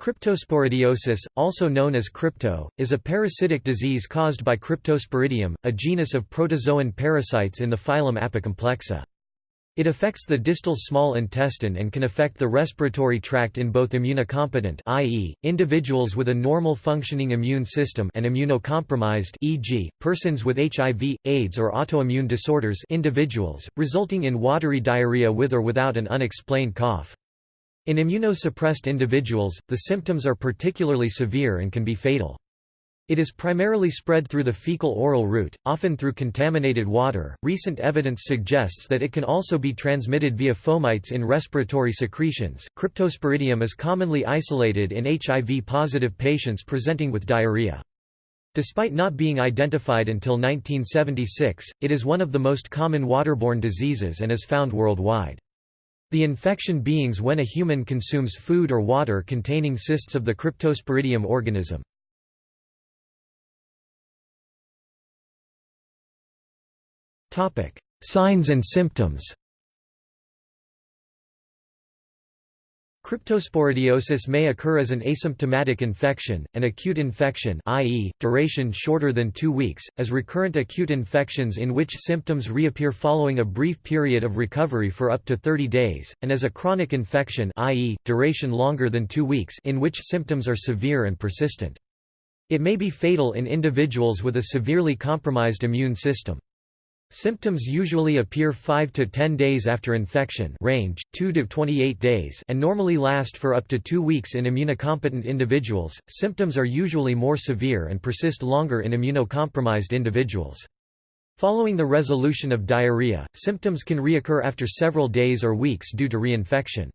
Cryptosporidiosis, also known as crypto, is a parasitic disease caused by Cryptosporidium, a genus of protozoan parasites in the phylum Apicomplexa. It affects the distal small intestine and can affect the respiratory tract in both immunocompetent i.e., individuals with a normal functioning immune system and immunocompromised e.g., persons with HIV, AIDS or autoimmune disorders individuals, resulting in watery diarrhea with or without an unexplained cough. In immunosuppressed individuals, the symptoms are particularly severe and can be fatal. It is primarily spread through the fecal-oral route, often through contaminated water. Recent evidence suggests that it can also be transmitted via fomites in respiratory secretions. Cryptosporidium is commonly isolated in HIV-positive patients presenting with diarrhea. Despite not being identified until 1976, it is one of the most common waterborne diseases and is found worldwide. The infection beings when a human consumes food or water containing cysts of the Cryptosporidium organism. Signs and symptoms Cryptosporidiosis may occur as an asymptomatic infection, an acute infection i.e., duration shorter than two weeks, as recurrent acute infections in which symptoms reappear following a brief period of recovery for up to 30 days, and as a chronic infection i.e., duration longer than two weeks in which symptoms are severe and persistent. It may be fatal in individuals with a severely compromised immune system. Symptoms usually appear 5 to 10 days after infection range, 2 to 28 days and normally last for up to 2 weeks in immunocompetent individuals. Symptoms are usually more severe and persist longer in immunocompromised individuals. Following the resolution of diarrhea, symptoms can reoccur after several days or weeks due to reinfection.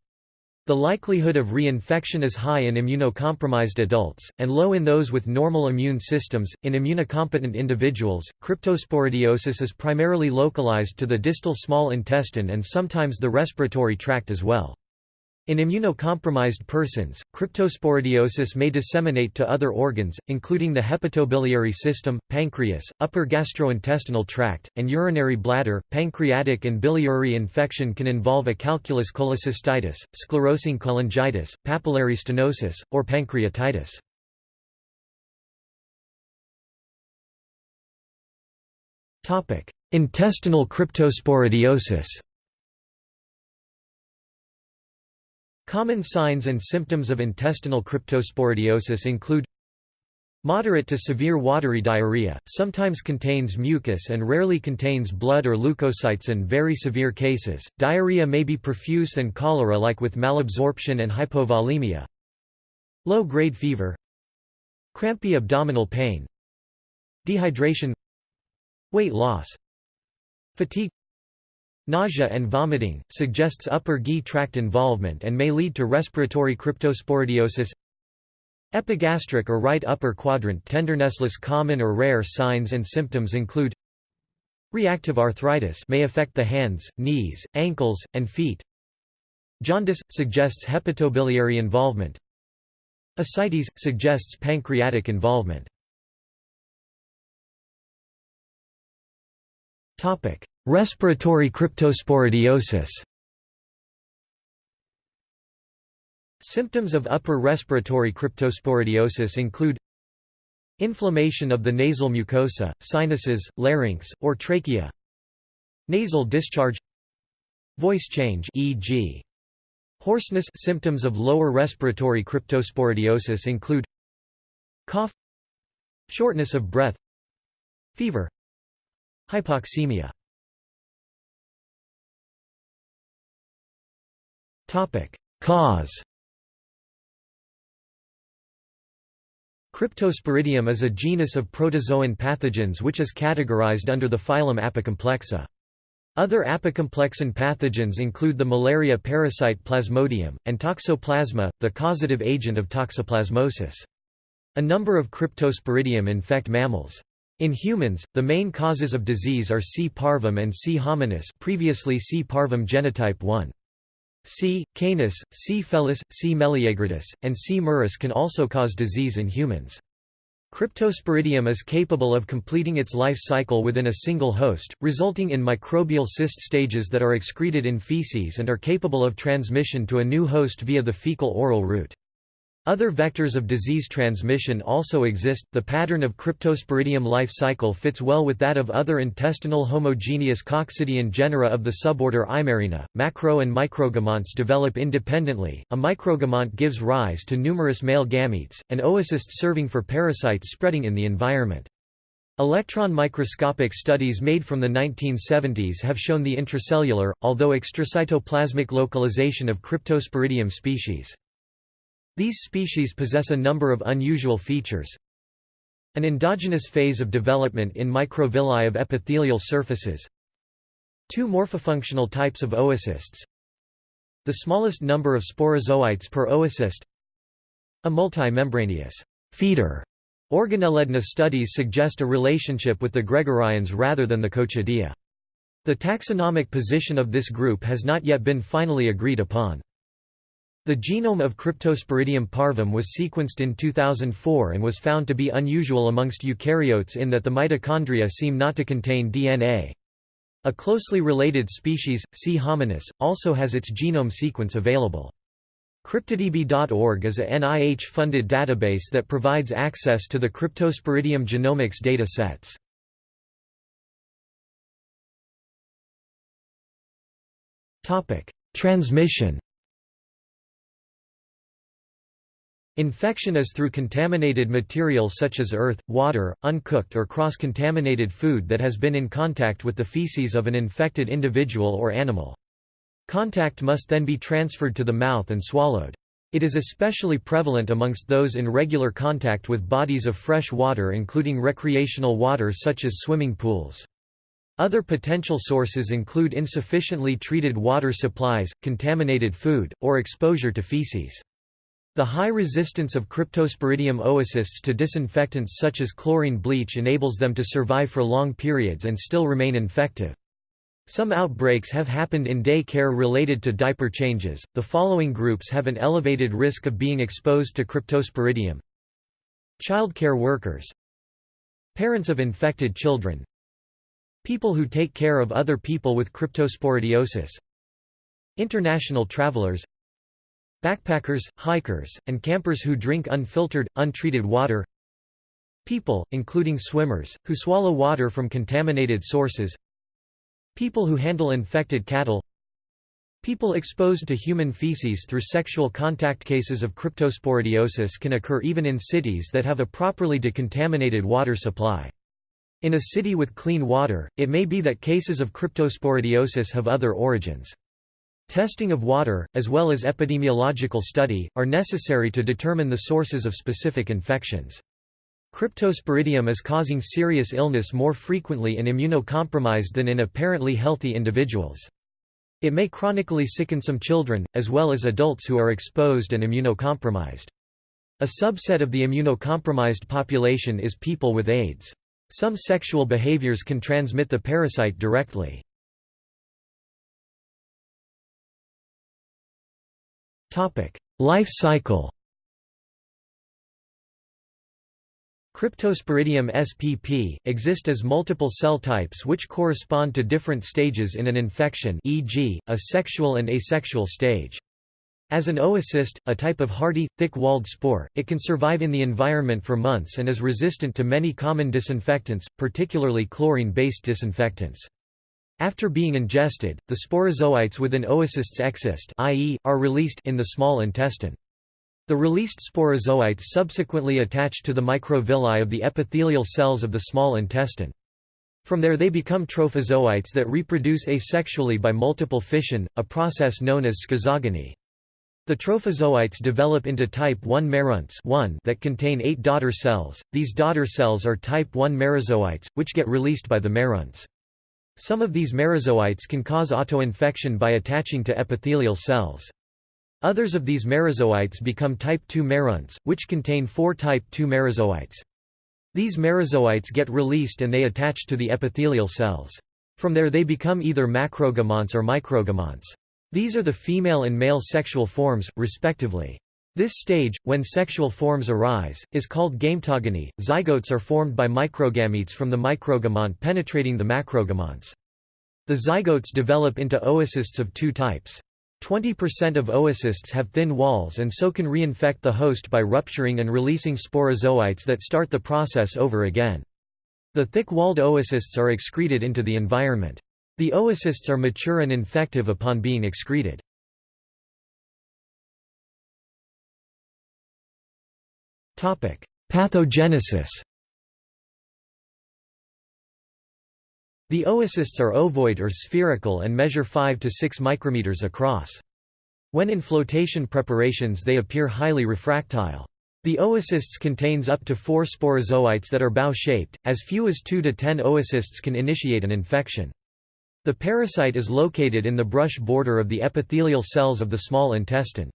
The likelihood of reinfection is high in immunocompromised adults, and low in those with normal immune systems. In immunocompetent individuals, cryptosporidiosis is primarily localized to the distal small intestine and sometimes the respiratory tract as well. In immunocompromised persons, cryptosporidiosis may disseminate to other organs, including the hepatobiliary system, pancreas, upper gastrointestinal tract, and urinary bladder. Pancreatic and biliary infection can involve acalculous cholecystitis, sclerosing cholangitis, papillary stenosis, or pancreatitis. Intestinal cryptosporidiosis Common signs and symptoms of intestinal cryptosporidiosis include Moderate to severe watery diarrhea, sometimes contains mucus and rarely contains blood or leukocytes in very severe cases. Diarrhea may be profuse and cholera-like with malabsorption and hypovolemia. Low-grade fever. Crampy abdominal pain. Dehydration. Weight loss. Fatigue Nausea and vomiting, suggests upper GI tract involvement and may lead to respiratory cryptosporidiosis. Epigastric or right upper quadrant tenderness. Common or rare signs and symptoms include Reactive arthritis may affect the hands, knees, ankles, and feet. Jaundice, suggests hepatobiliary involvement. Ascites, suggests pancreatic involvement Respiratory cryptosporidiosis. Symptoms of upper respiratory cryptosporidiosis include Inflammation of the nasal mucosa, sinuses, larynx, or trachea Nasal discharge Voice change e.g. Hoarseness. Symptoms of lower respiratory cryptosporidiosis include Cough Shortness of breath Fever Hypoxemia Cause Cryptosporidium is a genus of protozoan pathogens which is categorized under the phylum Apicomplexa. Other apicomplexan pathogens include the malaria parasite Plasmodium, and Toxoplasma, the causative agent of toxoplasmosis. A number of Cryptosporidium infect mammals. In humans, the main causes of disease are C. parvum and C. hominis previously C. parvum genotype 1. C. canis, C. felis, C. meleagridis, and C. muris can also cause disease in humans. Cryptosporidium is capable of completing its life cycle within a single host, resulting in microbial cyst stages that are excreted in feces and are capable of transmission to a new host via the fecal-oral route. Other vectors of disease transmission also exist. The pattern of Cryptosporidium life cycle fits well with that of other intestinal homogeneous coccidian genera of the suborder Eimeriina. Macro and microgamonts develop independently. A microgamont gives rise to numerous male gametes, and oocysts serving for parasites spreading in the environment. Electron microscopic studies made from the 1970s have shown the intracellular, although extracytoplasmic localization of Cryptosporidium species. These species possess a number of unusual features. An endogenous phase of development in microvilli of epithelial surfaces. Two morphofunctional types of oocysts. The smallest number of sporozoites per oocyst. A multimembranous feeder. Organelle DNA studies suggest a relationship with the Gregarines rather than the Coccidia. The taxonomic position of this group has not yet been finally agreed upon. The genome of Cryptosporidium parvum was sequenced in 2004 and was found to be unusual amongst eukaryotes in that the mitochondria seem not to contain DNA. A closely related species, C. hominis, also has its genome sequence available. CryptoDB.org is a NIH-funded database that provides access to the Cryptosporidium genomics data sets. Transmission Infection is through contaminated material such as earth, water, uncooked or cross-contaminated food that has been in contact with the feces of an infected individual or animal. Contact must then be transferred to the mouth and swallowed. It is especially prevalent amongst those in regular contact with bodies of fresh water including recreational water such as swimming pools. Other potential sources include insufficiently treated water supplies, contaminated food, or exposure to feces. The high resistance of Cryptosporidium oocysts to disinfectants such as chlorine bleach enables them to survive for long periods and still remain infective. Some outbreaks have happened in day care related to diaper changes. The following groups have an elevated risk of being exposed to Cryptosporidium. Childcare workers, parents of infected children, people who take care of other people with cryptosporidiosis, international travelers, Backpackers, hikers, and campers who drink unfiltered, untreated water People, including swimmers, who swallow water from contaminated sources People who handle infected cattle People exposed to human feces through sexual contact cases of cryptosporidiosis can occur even in cities that have a properly decontaminated water supply. In a city with clean water, it may be that cases of cryptosporidiosis have other origins. Testing of water, as well as epidemiological study, are necessary to determine the sources of specific infections. Cryptosporidium is causing serious illness more frequently in immunocompromised than in apparently healthy individuals. It may chronically sicken some children, as well as adults who are exposed and immunocompromised. A subset of the immunocompromised population is people with AIDS. Some sexual behaviors can transmit the parasite directly. Life cycle Cryptosporidium spp. exist as multiple cell types which correspond to different stages in an infection e.g., a sexual and asexual stage. As an oocyst, a type of hardy, thick-walled spore, it can survive in the environment for months and is resistant to many common disinfectants, particularly chlorine-based disinfectants. After being ingested, the sporozoites within oocysts excyst i.e., are released in the small intestine. The released sporozoites subsequently attach to the microvilli of the epithelial cells of the small intestine. From there they become trophozoites that reproduce asexually by multiple fission, a process known as schizogony. The trophozoites develop into type 1 meronts 1 that contain eight daughter cells. These daughter cells are type 1 merozoites, which get released by the meronts. Some of these merozoites can cause autoinfection by attaching to epithelial cells. Others of these merozoites become type II meronts, which contain four type II merozoites. These merozoites get released and they attach to the epithelial cells. From there they become either macrogamonts or microgamonts. These are the female and male sexual forms, respectively. This stage, when sexual forms arise, is called gametogony. Zygotes are formed by microgametes from the microgamont penetrating the macrogamonts. The zygotes develop into oocysts of two types. 20% of oocysts have thin walls and so can reinfect the host by rupturing and releasing sporozoites that start the process over again. The thick-walled oocysts are excreted into the environment. The oocysts are mature and infective upon being excreted. Pathogenesis The oocysts are ovoid or spherical and measure 5 to 6 micrometers across. When in flotation preparations they appear highly refractile. The oocysts contains up to 4 sporozoites that are bow-shaped, as few as 2 to 10 oocysts can initiate an infection. The parasite is located in the brush border of the epithelial cells of the small intestine.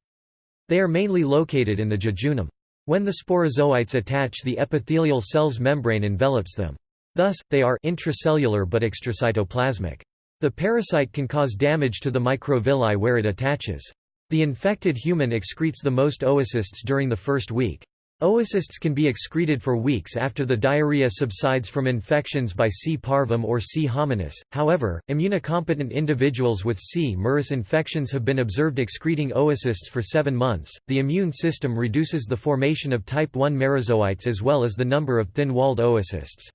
They are mainly located in the jejunum. When the sporozoites attach the epithelial cell's membrane envelops them. Thus, they are intracellular but extracytoplasmic. The parasite can cause damage to the microvilli where it attaches. The infected human excretes the most oocysts during the first week. Oocysts can be excreted for weeks after the diarrhea subsides from infections by C. parvum or C. hominis. However, immunocompetent individuals with C. muris infections have been observed excreting oocysts for seven months. The immune system reduces the formation of type 1 merozoites as well as the number of thin walled oocysts.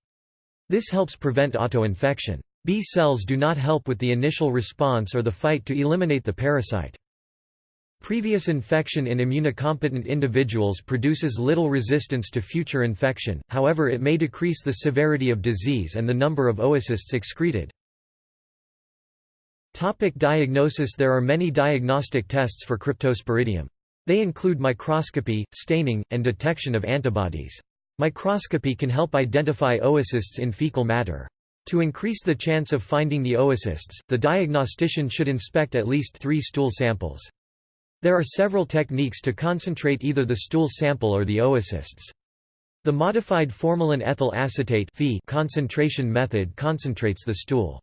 This helps prevent autoinfection. B cells do not help with the initial response or the fight to eliminate the parasite. Previous infection in immunocompetent individuals produces little resistance to future infection, however it may decrease the severity of disease and the number of oocysts excreted. Topic diagnosis There are many diagnostic tests for Cryptosporidium. They include microscopy, staining, and detection of antibodies. Microscopy can help identify oocysts in fecal matter. To increase the chance of finding the oocysts, the diagnostician should inspect at least three stool samples. There are several techniques to concentrate either the stool sample or the oocysts. The modified formalin ethyl acetate concentration method concentrates the stool.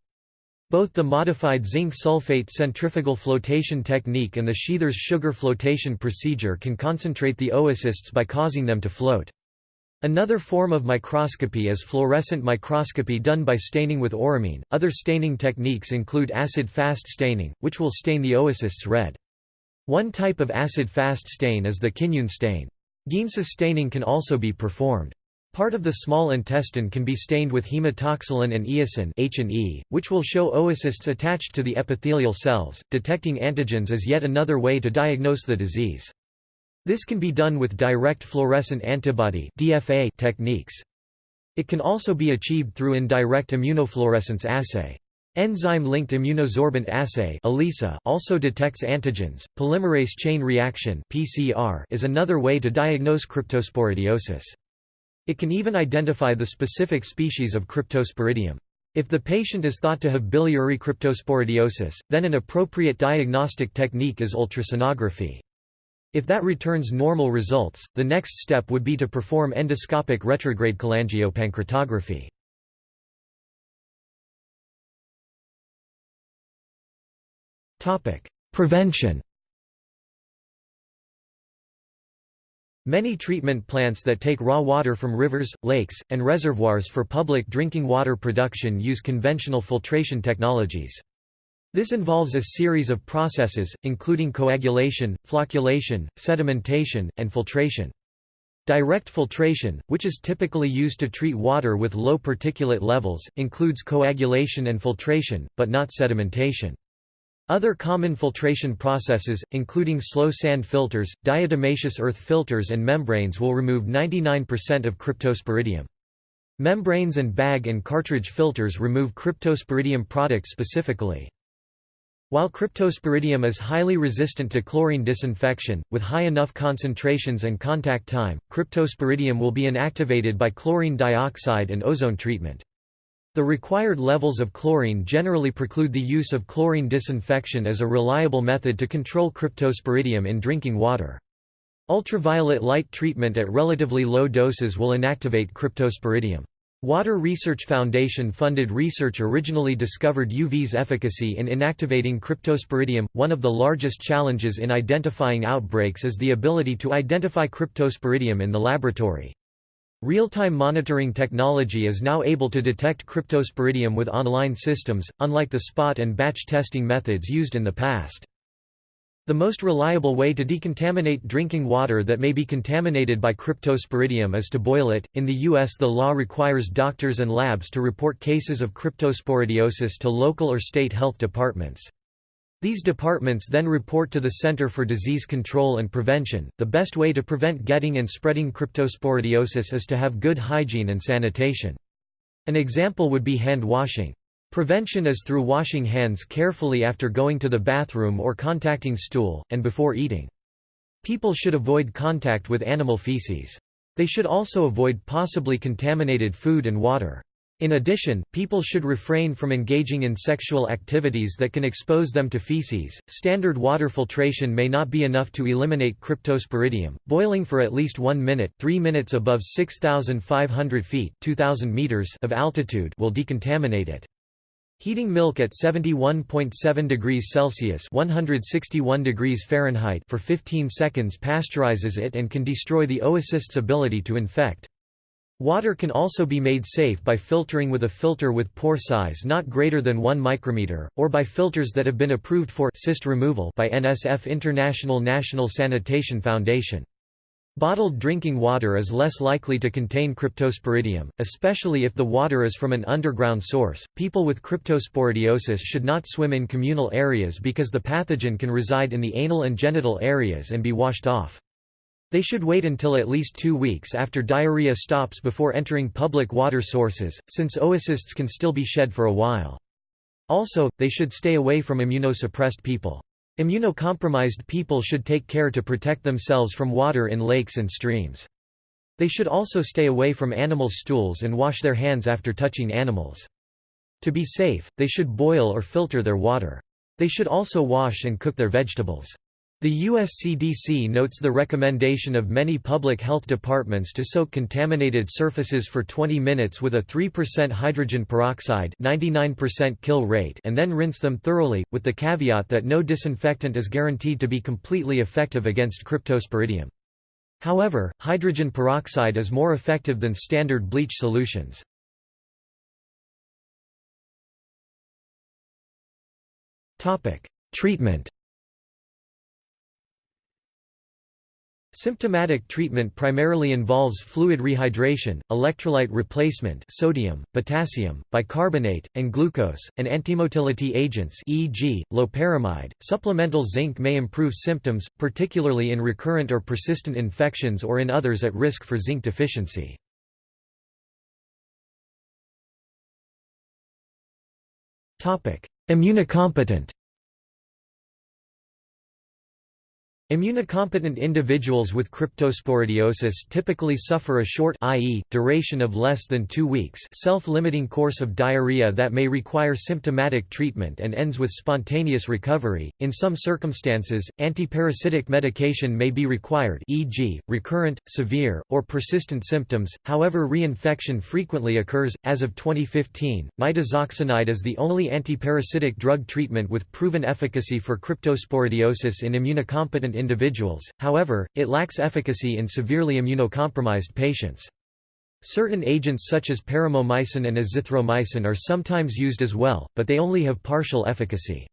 Both the modified zinc sulfate centrifugal flotation technique and the Sheather's sugar flotation procedure can concentrate the oocysts by causing them to float. Another form of microscopy is fluorescent microscopy done by staining with auramine. Other staining techniques include acid-fast staining, which will stain the oocysts red. One type of acid-fast stain is the Kinyoun stain. Giemsa staining can also be performed. Part of the small intestine can be stained with hematoxylin and eosin H&E, which will show oocysts attached to the epithelial cells. Detecting antigens is yet another way to diagnose the disease. This can be done with direct fluorescent antibody DFA techniques. It can also be achieved through indirect immunofluorescence assay. Enzyme-linked immunosorbent assay also detects antigens. Polymerase chain reaction (PCR) is another way to diagnose cryptosporidiosis. It can even identify the specific species of cryptosporidium. If the patient is thought to have biliary cryptosporidiosis, then an appropriate diagnostic technique is ultrasonography. If that returns normal results, the next step would be to perform endoscopic retrograde cholangiopancreatography. Prevention Many treatment plants that take raw water from rivers, lakes, and reservoirs for public drinking water production use conventional filtration technologies. This involves a series of processes, including coagulation, flocculation, sedimentation, and filtration. Direct filtration, which is typically used to treat water with low particulate levels, includes coagulation and filtration, but not sedimentation. Other common filtration processes, including slow sand filters, diatomaceous earth filters and membranes will remove 99% of cryptosporidium. Membranes and bag and cartridge filters remove cryptosporidium products specifically. While cryptosporidium is highly resistant to chlorine disinfection, with high enough concentrations and contact time, cryptosporidium will be inactivated by chlorine dioxide and ozone treatment. The required levels of chlorine generally preclude the use of chlorine disinfection as a reliable method to control cryptosporidium in drinking water. Ultraviolet light treatment at relatively low doses will inactivate cryptosporidium. Water Research Foundation funded research originally discovered UV's efficacy in inactivating cryptosporidium. One of the largest challenges in identifying outbreaks is the ability to identify cryptosporidium in the laboratory. Real-time monitoring technology is now able to detect cryptosporidium with online systems, unlike the spot and batch testing methods used in the past. The most reliable way to decontaminate drinking water that may be contaminated by cryptosporidium is to boil it. In the U.S., the law requires doctors and labs to report cases of cryptosporidiosis to local or state health departments. These departments then report to the Center for Disease Control and Prevention. The best way to prevent getting and spreading cryptosporidiosis is to have good hygiene and sanitation. An example would be hand washing. Prevention is through washing hands carefully after going to the bathroom or contacting stool, and before eating. People should avoid contact with animal feces. They should also avoid possibly contaminated food and water. In addition, people should refrain from engaging in sexual activities that can expose them to feces. Standard water filtration may not be enough to eliminate cryptosporidium. Boiling for at least 1 minute, 3 minutes above 6500 feet, 2000 meters of altitude will decontaminate it. Heating milk at 71.7 degrees Celsius (161 degrees Fahrenheit) for 15 seconds pasteurizes it and can destroy the oocyst's ability to infect. Water can also be made safe by filtering with a filter with pore size not greater than 1 micrometer, or by filters that have been approved for cyst removal by NSF International National Sanitation Foundation. Bottled drinking water is less likely to contain cryptosporidium, especially if the water is from an underground source. People with cryptosporidiosis should not swim in communal areas because the pathogen can reside in the anal and genital areas and be washed off. They should wait until at least two weeks after diarrhea stops before entering public water sources, since oocysts can still be shed for a while. Also, they should stay away from immunosuppressed people. Immunocompromised people should take care to protect themselves from water in lakes and streams. They should also stay away from animal stools and wash their hands after touching animals. To be safe, they should boil or filter their water. They should also wash and cook their vegetables. The USCDC notes the recommendation of many public health departments to soak contaminated surfaces for 20 minutes with a 3% hydrogen peroxide 99% kill rate and then rinse them thoroughly, with the caveat that no disinfectant is guaranteed to be completely effective against cryptosporidium. However, hydrogen peroxide is more effective than standard bleach solutions. Treatment Symptomatic treatment primarily involves fluid rehydration, electrolyte replacement sodium, potassium, bicarbonate, and glucose, and antimotility agents e.g., loperamide. Supplemental zinc may improve symptoms, particularly in recurrent or persistent infections or in others at risk for zinc deficiency. Immunocompetent Immunocompetent individuals with cryptosporidiosis typically suffer a short i.e., duration of less than two weeks self-limiting course of diarrhea that may require symptomatic treatment and ends with spontaneous recovery. In some circumstances, antiparasitic medication may be required e.g., recurrent, severe, or persistent symptoms, however reinfection frequently occurs. As of 2015, nitazoxanide is the only antiparasitic drug treatment with proven efficacy for cryptosporidiosis in immunocompetent individuals, however, it lacks efficacy in severely immunocompromised patients. Certain agents such as paromomycin and azithromycin are sometimes used as well, but they only have partial efficacy.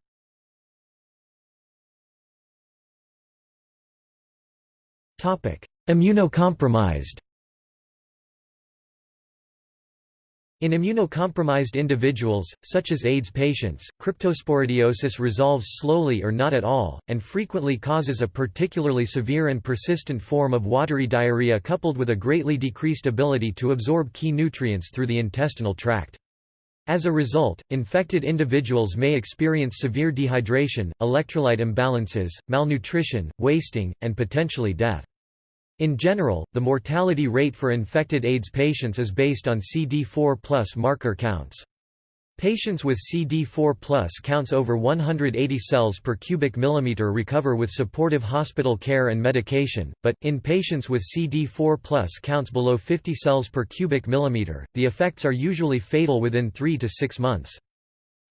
Immunocompromised In immunocompromised individuals, such as AIDS patients, cryptosporidiosis resolves slowly or not at all, and frequently causes a particularly severe and persistent form of watery diarrhea coupled with a greatly decreased ability to absorb key nutrients through the intestinal tract. As a result, infected individuals may experience severe dehydration, electrolyte imbalances, malnutrition, wasting, and potentially death. In general, the mortality rate for infected AIDS patients is based on CD4 marker counts. Patients with CD4 counts over 180 cells per cubic millimeter recover with supportive hospital care and medication, but, in patients with CD4 counts below 50 cells per cubic millimeter, the effects are usually fatal within 3 to 6 months.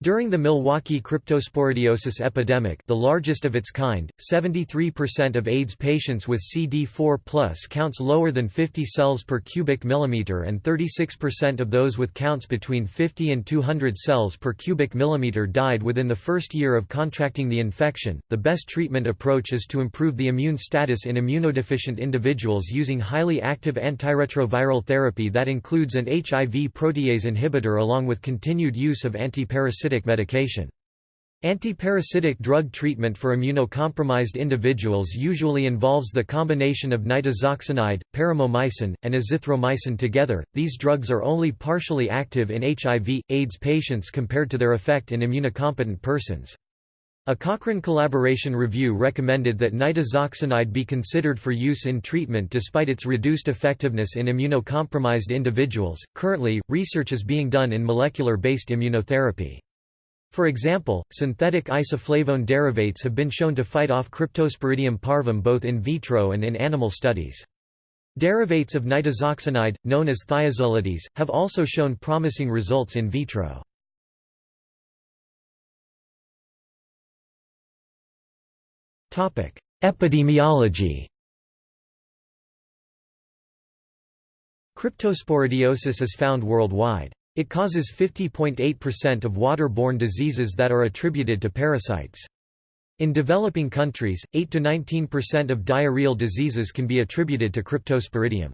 During the Milwaukee cryptosporidiosis epidemic the largest of its kind, 73% of AIDS patients with CD4 counts lower than 50 cells per cubic millimeter and 36% of those with counts between 50 and 200 cells per cubic millimeter died within the first year of contracting the infection. The best treatment approach is to improve the immune status in immunodeficient individuals using highly active antiretroviral therapy that includes an HIV protease inhibitor along with continued use of antiparasitic parasitic medication. Antiparasitic drug treatment for immunocompromised individuals usually involves the combination of nitazoxanide, paromomycin, and azithromycin together. These drugs are only partially active in HIV, AIDS patients compared to their effect in immunocompetent persons. A Cochrane collaboration review recommended that nitazoxanide be considered for use in treatment despite its reduced effectiveness in immunocompromised individuals. Currently, research is being done in molecular based immunotherapy. For example, synthetic isoflavone derivates have been shown to fight off Cryptosporidium parvum both in vitro and in animal studies. Derivates of nitazoxanide, known as thiazolides, have also shown promising results in vitro. Epidemiology Cryptosporidiosis is found worldwide. It causes 50.8% of waterborne diseases that are attributed to parasites. In developing countries, 8–19% of diarrheal diseases can be attributed to Cryptosporidium.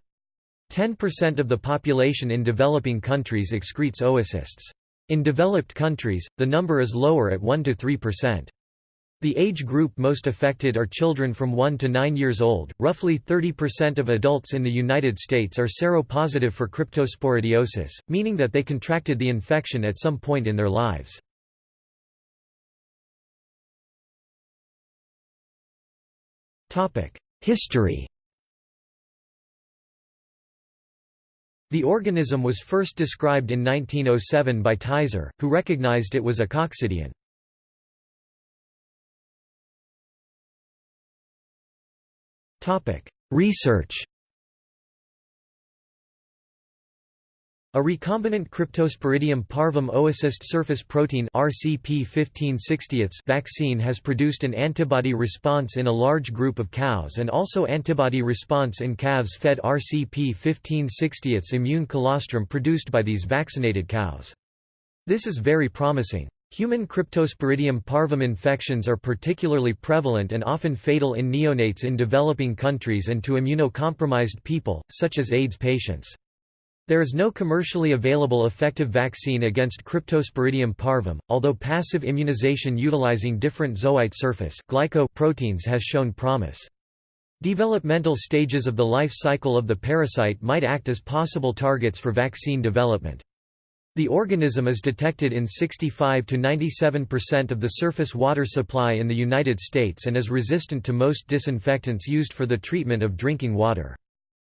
10% of the population in developing countries excretes oocysts. In developed countries, the number is lower at 1–3%. The age group most affected are children from 1 to 9 years old. Roughly 30% of adults in the United States are seropositive for cryptosporidiosis, meaning that they contracted the infection at some point in their lives. Topic: History. The organism was first described in 1907 by Tyzzer, who recognized it was a coccidian. Research A recombinant cryptosporidium parvum oocyst surface protein RCP 1560 vaccine has produced an antibody response in a large group of cows and also antibody response in calves fed RCP 1560 immune colostrum produced by these vaccinated cows. This is very promising. Human Cryptosporidium parvum infections are particularly prevalent and often fatal in neonates in developing countries and to immunocompromised people, such as AIDS patients. There is no commercially available effective vaccine against Cryptosporidium parvum, although passive immunization utilizing different zoite surface glyco proteins has shown promise. Developmental stages of the life cycle of the parasite might act as possible targets for vaccine development. The organism is detected in 65 to 97% of the surface water supply in the United States and is resistant to most disinfectants used for the treatment of drinking water.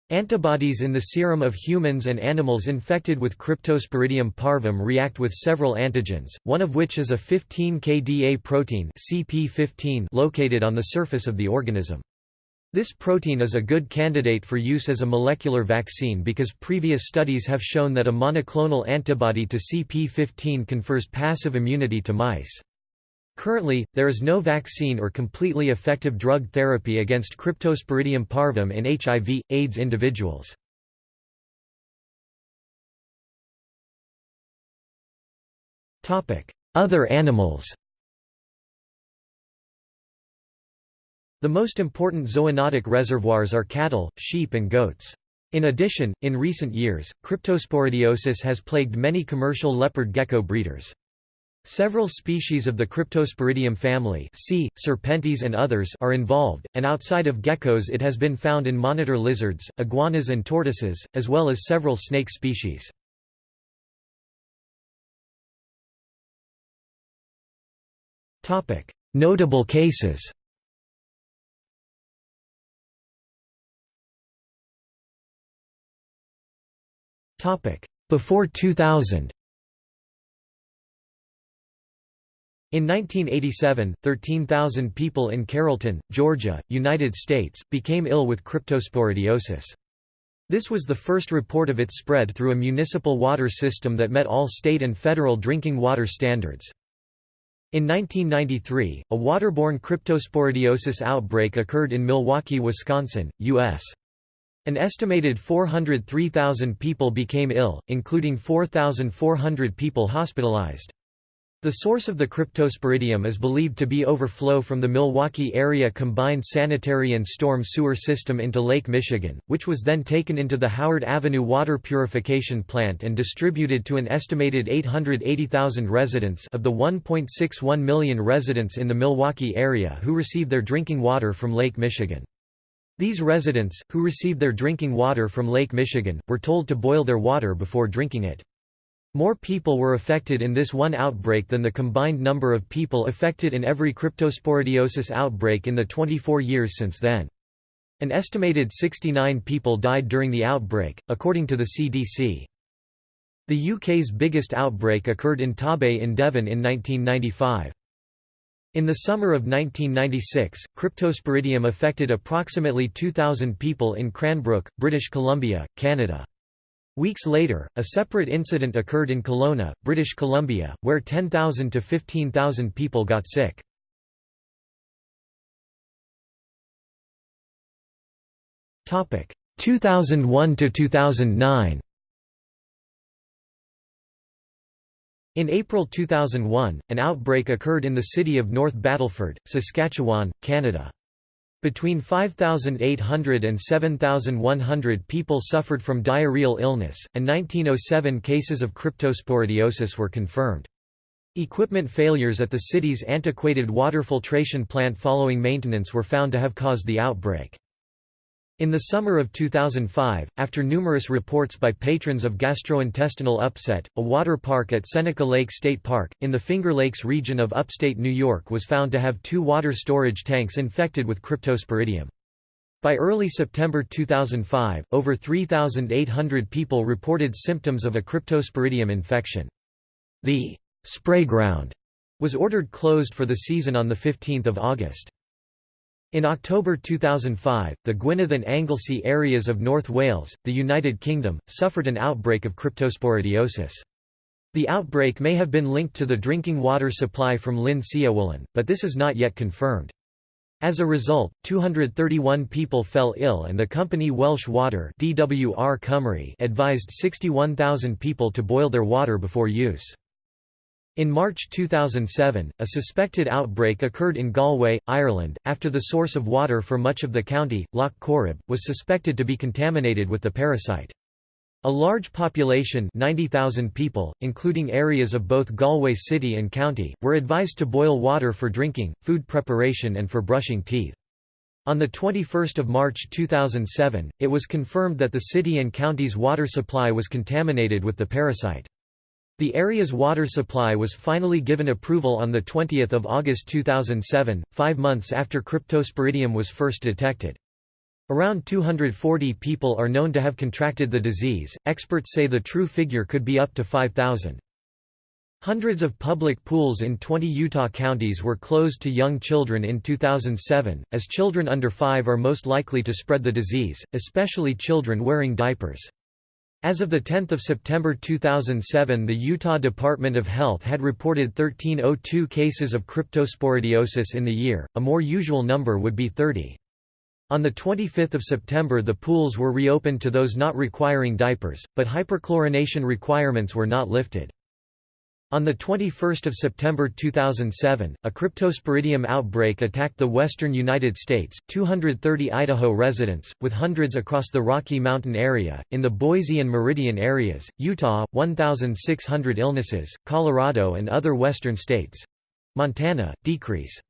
Antibodies in the serum of humans and animals infected with Cryptosporidium parvum react with several antigens, one of which is a 15-kDa protein CP15 located on the surface of the organism. This protein is a good candidate for use as a molecular vaccine because previous studies have shown that a monoclonal antibody to CP15 confers passive immunity to mice. Currently, there is no vaccine or completely effective drug therapy against Cryptosporidium parvum in HIV, AIDS individuals. Other animals The most important zoonotic reservoirs are cattle, sheep and goats. In addition, in recent years, cryptosporidiosis has plagued many commercial leopard gecko breeders. Several species of the Cryptosporidium family C. serpentis and others are involved, and outside of geckos it has been found in monitor lizards, iguanas and tortoises, as well as several snake species. Notable cases Before 2000 In 1987, 13,000 people in Carrollton, Georgia, United States, became ill with cryptosporidiosis. This was the first report of its spread through a municipal water system that met all state and federal drinking water standards. In 1993, a waterborne cryptosporidiosis outbreak occurred in Milwaukee, Wisconsin, U.S. An estimated 403,000 people became ill, including 4,400 people hospitalized. The source of the cryptosporidium is believed to be overflow from the Milwaukee area combined sanitary and storm sewer system into Lake Michigan, which was then taken into the Howard Avenue water purification plant and distributed to an estimated 880,000 residents of the 1.61 million residents in the Milwaukee area who receive their drinking water from Lake Michigan. These residents, who received their drinking water from Lake Michigan, were told to boil their water before drinking it. More people were affected in this one outbreak than the combined number of people affected in every cryptosporidiosis outbreak in the 24 years since then. An estimated 69 people died during the outbreak, according to the CDC. The UK's biggest outbreak occurred in Torbay in Devon in 1995. In the summer of 1996, cryptosporidium affected approximately 2,000 people in Cranbrook, British Columbia, Canada. Weeks later, a separate incident occurred in Kelowna, British Columbia, where 10,000 to 15,000 people got sick. Topic 2001 to 2009. In April 2001, an outbreak occurred in the city of North Battleford, Saskatchewan, Canada. Between 5,800 and 7,100 people suffered from diarrheal illness, and 1907 cases of cryptosporidiosis were confirmed. Equipment failures at the city's antiquated water filtration plant following maintenance were found to have caused the outbreak. In the summer of 2005, after numerous reports by patrons of gastrointestinal upset, a water park at Seneca Lake State Park, in the Finger Lakes region of upstate New York was found to have two water storage tanks infected with cryptosporidium. By early September 2005, over 3,800 people reported symptoms of a cryptosporidium infection. The spray ground was ordered closed for the season on 15 August. In October 2005, the Gwynedd and Anglesey areas of North Wales, the United Kingdom, suffered an outbreak of cryptosporidiosis. The outbreak may have been linked to the drinking water supply from Llyn Cwellyn, but this is not yet confirmed. As a result, 231 people fell ill and the company Welsh Water DWR Cymru advised 61,000 people to boil their water before use. In March 2007, a suspected outbreak occurred in Galway, Ireland, after the source of water for much of the county, Lough Corrib, was suspected to be contaminated with the parasite. A large population 90,000 people, including areas of both Galway city and county, were advised to boil water for drinking, food preparation and for brushing teeth. On 21 March 2007, it was confirmed that the city and county's water supply was contaminated with the parasite. The area's water supply was finally given approval on 20 August 2007, five months after cryptosporidium was first detected. Around 240 people are known to have contracted the disease, experts say the true figure could be up to 5,000. Hundreds of public pools in 20 Utah counties were closed to young children in 2007, as children under 5 are most likely to spread the disease, especially children wearing diapers. As of 10 September 2007 the Utah Department of Health had reported 1302 cases of cryptosporidiosis in the year, a more usual number would be 30. On 25 September the pools were reopened to those not requiring diapers, but hyperchlorination requirements were not lifted. On 21 September 2007, a cryptosporidium outbreak attacked the western United States, 230 Idaho residents, with hundreds across the Rocky Mountain area, in the Boise and Meridian areas, Utah, 1,600 illnesses, Colorado and other western states. Montana, decrease.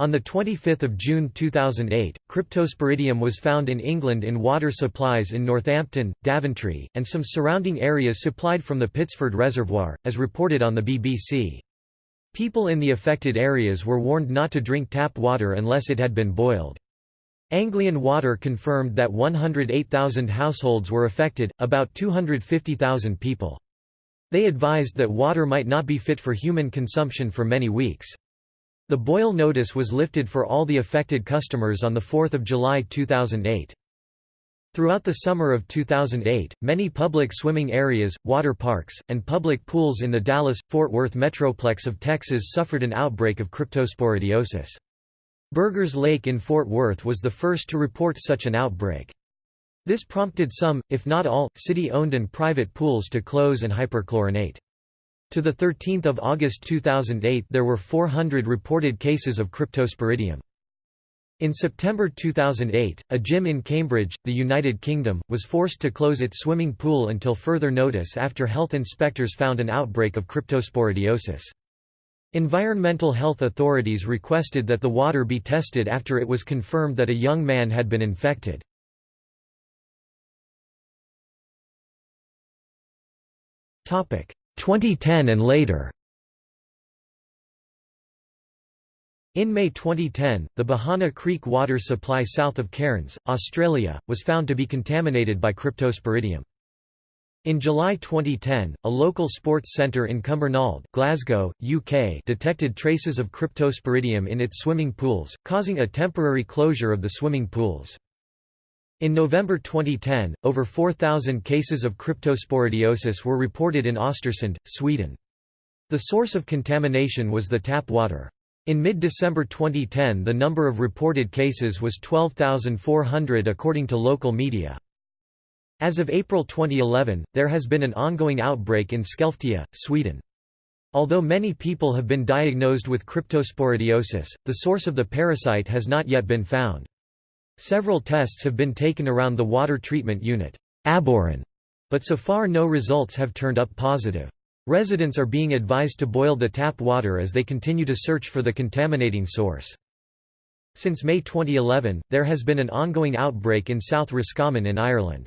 On 25 June 2008, cryptosporidium was found in England in water supplies in Northampton, Daventry, and some surrounding areas supplied from the Pitsford Reservoir, as reported on the BBC. People in the affected areas were warned not to drink tap water unless it had been boiled. Anglian Water confirmed that 108,000 households were affected, about 250,000 people. They advised that water might not be fit for human consumption for many weeks. The boil notice was lifted for all the affected customers on 4 July 2008. Throughout the summer of 2008, many public swimming areas, water parks, and public pools in the Dallas-Fort Worth metroplex of Texas suffered an outbreak of cryptosporidiosis. Burger's Lake in Fort Worth was the first to report such an outbreak. This prompted some, if not all, city-owned and private pools to close and hyperchlorinate. To 13 August 2008 there were 400 reported cases of cryptosporidium. In September 2008, a gym in Cambridge, the United Kingdom, was forced to close its swimming pool until further notice after health inspectors found an outbreak of cryptosporidiosis. Environmental health authorities requested that the water be tested after it was confirmed that a young man had been infected. Topic 2010 and later. In May 2010, the Behana Creek water supply south of Cairns, Australia, was found to be contaminated by cryptosporidium. In July 2010, a local sports centre in Cumbernauld Glasgow, UK detected traces of cryptosporidium in its swimming pools, causing a temporary closure of the swimming pools. In November 2010, over 4,000 cases of cryptosporidiosis were reported in Östersund, Sweden. The source of contamination was the tap water. In mid-December 2010 the number of reported cases was 12,400 according to local media. As of April 2011, there has been an ongoing outbreak in Skellefteå, Sweden. Although many people have been diagnosed with cryptosporidiosis, the source of the parasite has not yet been found. Several tests have been taken around the water treatment unit, but so far no results have turned up positive. Residents are being advised to boil the tap water as they continue to search for the contaminating source. Since May 2011, there has been an ongoing outbreak in South Roscommon in Ireland.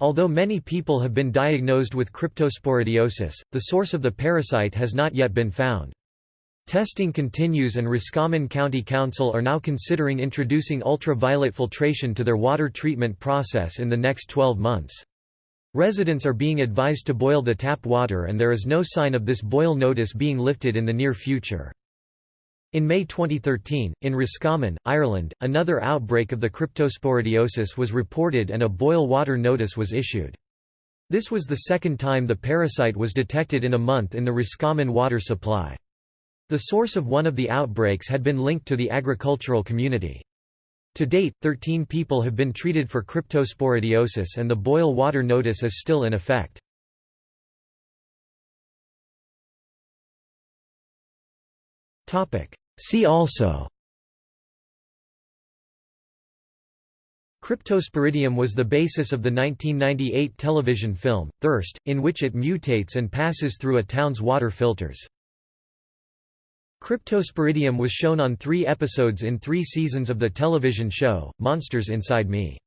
Although many people have been diagnosed with cryptosporidiosis, the source of the parasite has not yet been found. Testing continues and Roscommon County Council are now considering introducing ultraviolet filtration to their water treatment process in the next 12 months. Residents are being advised to boil the tap water and there is no sign of this boil notice being lifted in the near future. In May 2013, in Roscommon, Ireland, another outbreak of the cryptosporidiosis was reported and a boil water notice was issued. This was the second time the parasite was detected in a month in the Roscommon water supply. The source of one of the outbreaks had been linked to the agricultural community. To date, 13 people have been treated for cryptosporidiosis and the boil water notice is still in effect. See also Cryptosporidium was the basis of the 1998 television film, Thirst, in which it mutates and passes through a town's water filters. Cryptosporidium was shown on three episodes in three seasons of the television show, Monsters Inside Me.